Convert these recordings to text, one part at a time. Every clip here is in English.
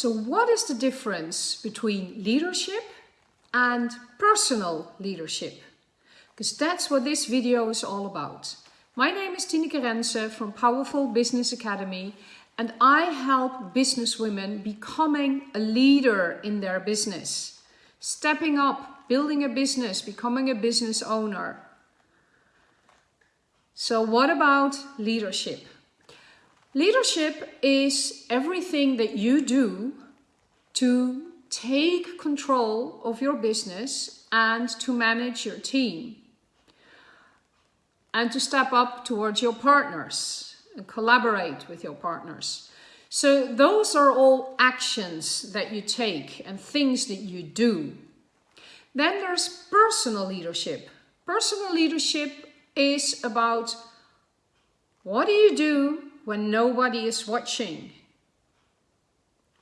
So what is the difference between leadership and personal leadership? Because that's what this video is all about. My name is Tineke Rense from Powerful Business Academy and I help businesswomen becoming a leader in their business, stepping up, building a business, becoming a business owner. So what about leadership? Leadership is everything that you do to take control of your business and to manage your team and to step up towards your partners and collaborate with your partners. So those are all actions that you take and things that you do. Then there's personal leadership. Personal leadership is about what do you do when nobody is watching?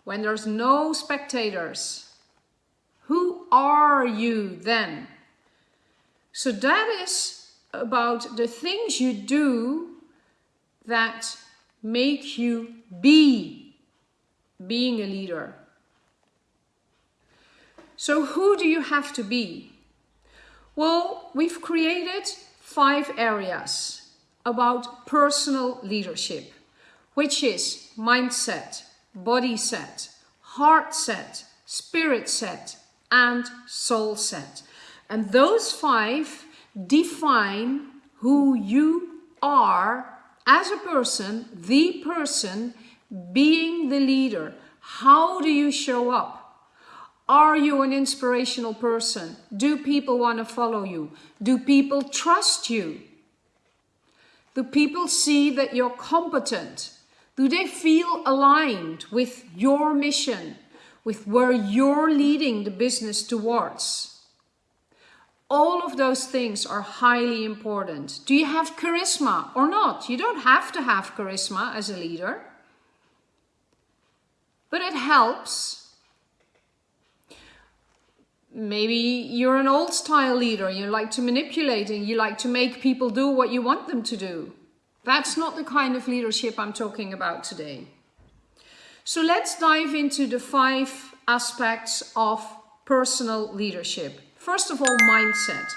When there's no spectators? Who are you then? So that is about the things you do that make you be being a leader. So who do you have to be? Well, we've created five areas about personal leadership, which is mindset, body set, heart set, spirit set, and soul set. And those five define who you are as a person, the person being the leader. How do you show up? Are you an inspirational person? Do people want to follow you? Do people trust you? Do people see that you're competent? Do they feel aligned with your mission, with where you're leading the business towards? All of those things are highly important. Do you have charisma or not? You don't have to have charisma as a leader. But it helps maybe you're an old style leader, you like to manipulate and you like to make people do what you want them to do. That's not the kind of leadership I'm talking about today. So let's dive into the five aspects of personal leadership. First of all, mindset.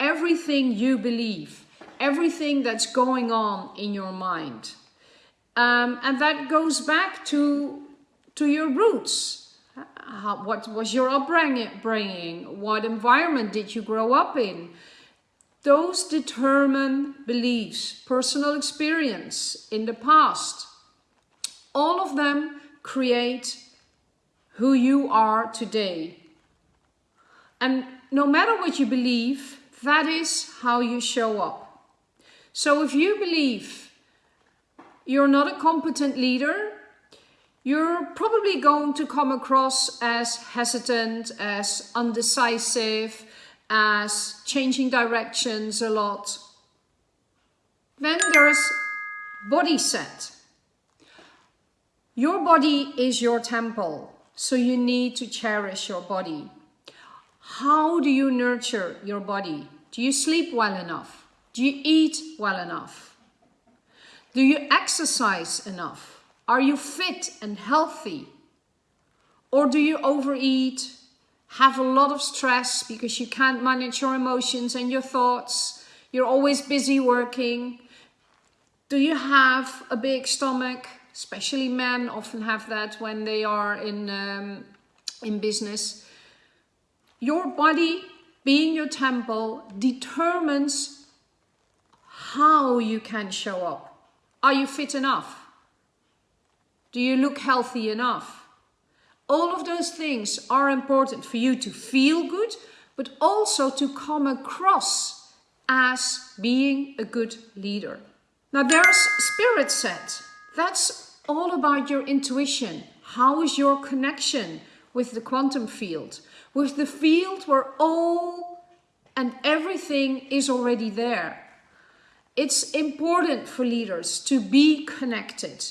Everything you believe, everything that's going on in your mind. Um, and that goes back to, to your roots, how, what was your upbringing? What environment did you grow up in? Those determine beliefs, personal experience in the past. All of them create who you are today. And no matter what you believe, that is how you show up. So if you believe you're not a competent leader, you're probably going to come across as hesitant, as undecisive, as changing directions a lot. Then there's body set. Your body is your temple, so you need to cherish your body. How do you nurture your body? Do you sleep well enough? Do you eat well enough? Do you exercise enough? Are you fit and healthy? Or do you overeat, have a lot of stress because you can't manage your emotions and your thoughts? You're always busy working. Do you have a big stomach? Especially men often have that when they are in, um, in business. Your body, being your temple, determines how you can show up. Are you fit enough? Do you look healthy enough? All of those things are important for you to feel good, but also to come across as being a good leader. Now there's spirit set. That's all about your intuition. How is your connection with the quantum field? With the field where all and everything is already there. It's important for leaders to be connected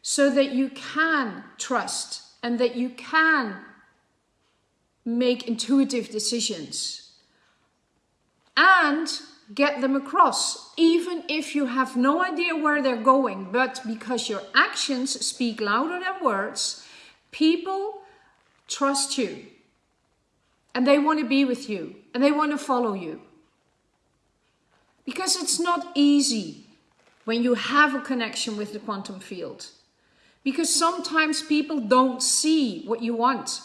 so that you can trust and that you can make intuitive decisions and get them across, even if you have no idea where they're going, but because your actions speak louder than words People trust you and they want to be with you and they want to follow you. Because it's not easy when you have a connection with the quantum field. Because sometimes people don't see what you want.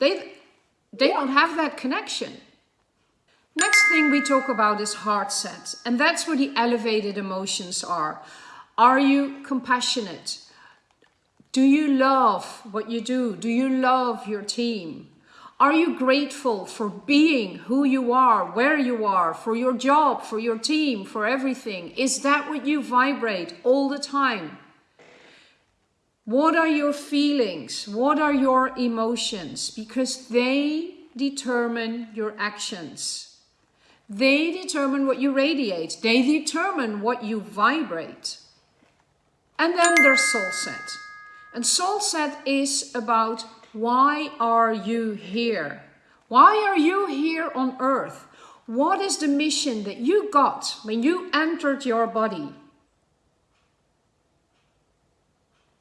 They, they don't have that connection. Next thing we talk about is heart set. And that's where the elevated emotions are. Are you compassionate? Do you love what you do? Do you love your team? Are you grateful for being who you are, where you are, for your job, for your team, for everything? Is that what you vibrate all the time? What are your feelings? What are your emotions? Because they determine your actions. They determine what you radiate. They determine what you vibrate. And then there's soul set. And soul set is about why are you here? Why are you here on earth? What is the mission that you got when you entered your body?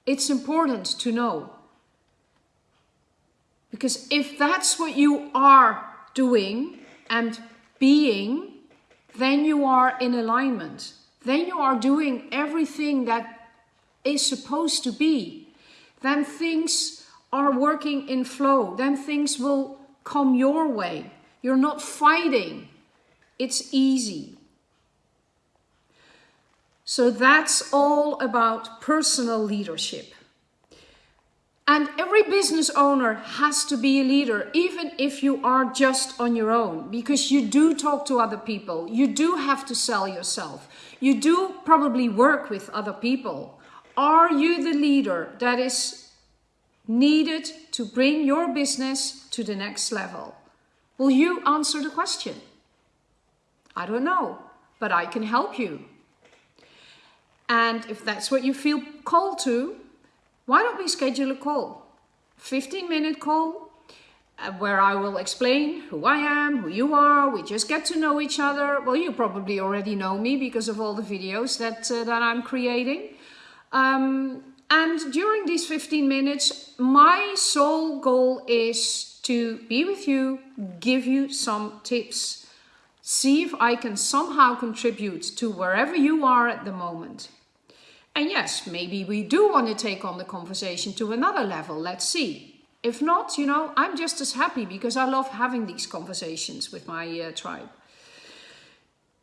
It's important to know. Because if that's what you are doing and being, then you are in alignment. Then you are doing everything that is supposed to be. Then things are working in flow. Then things will come your way. You're not fighting. It's easy. So that's all about personal leadership. And every business owner has to be a leader, even if you are just on your own, because you do talk to other people. You do have to sell yourself. You do probably work with other people. Are you the leader that is needed to bring your business to the next level? Will you answer the question? I don't know, but I can help you. And if that's what you feel called to, why don't we schedule a call? 15 minute call uh, where I will explain who I am, who you are. We just get to know each other. Well, you probably already know me because of all the videos that, uh, that I'm creating. Um, and during these 15 minutes, my sole goal is to be with you, give you some tips, see if I can somehow contribute to wherever you are at the moment. And yes, maybe we do want to take on the conversation to another level. Let's see. If not, you know, I'm just as happy because I love having these conversations with my uh, tribe.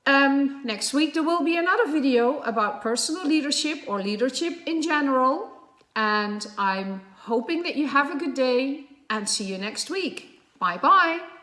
Um, next week there will be another video about personal leadership or leadership in general. And I'm hoping that you have a good day and see you next week. Bye bye.